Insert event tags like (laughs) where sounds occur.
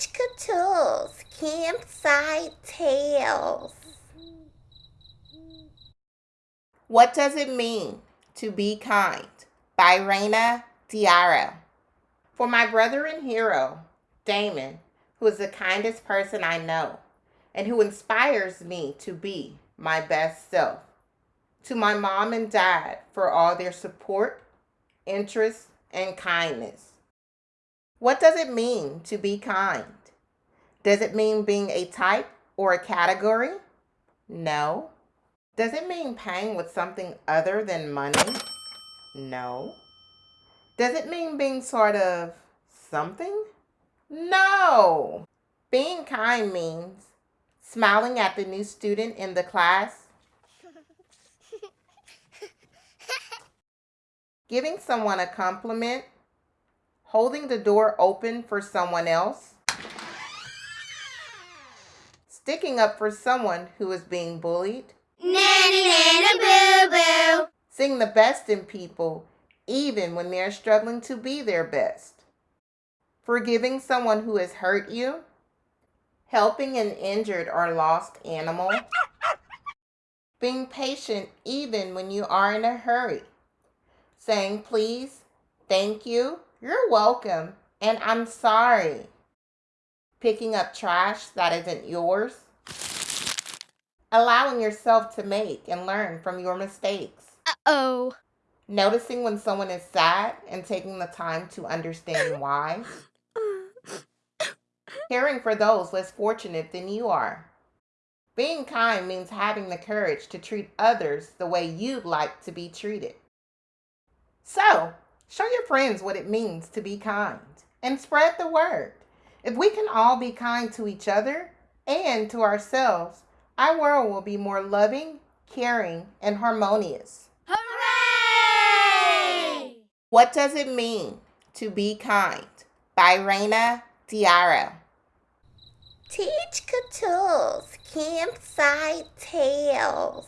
Teach Catules Campsite Tales. What does it mean to be kind? By Rana DiOrio. For my brother and hero, Damon, who is the kindest person I know and who inspires me to be my best self. To my mom and dad for all their support, interest, and kindness. What does it mean to be kind? Does it mean being a type or a category? No. Does it mean paying with something other than money? No. Does it mean being sort of something? No. Being kind means smiling at the new student in the class, (laughs) giving someone a compliment, holding the door open for someone else, sticking up for someone who is being bullied, Nanny, nanny, boo, boo. seeing the best in people even when they're struggling to be their best, forgiving someone who has hurt you, helping an injured or lost animal, being patient even when you are in a hurry, saying please, thank you, you're welcome, and I'm sorry, picking up trash that isn't yours, allowing yourself to make and learn from your mistakes, Uh-oh. noticing when someone is sad and taking the time to understand why, caring for those less fortunate than you are. Being kind means having the courage to treat others the way you'd like to be treated. So, show your friends what it means to be kind and spread the word. If we can all be kind to each other and to ourselves, our world will be more loving, caring, and harmonious. Hooray! What does it mean to be kind? By Rana DiOrio. Teach Catules Campsite Tales.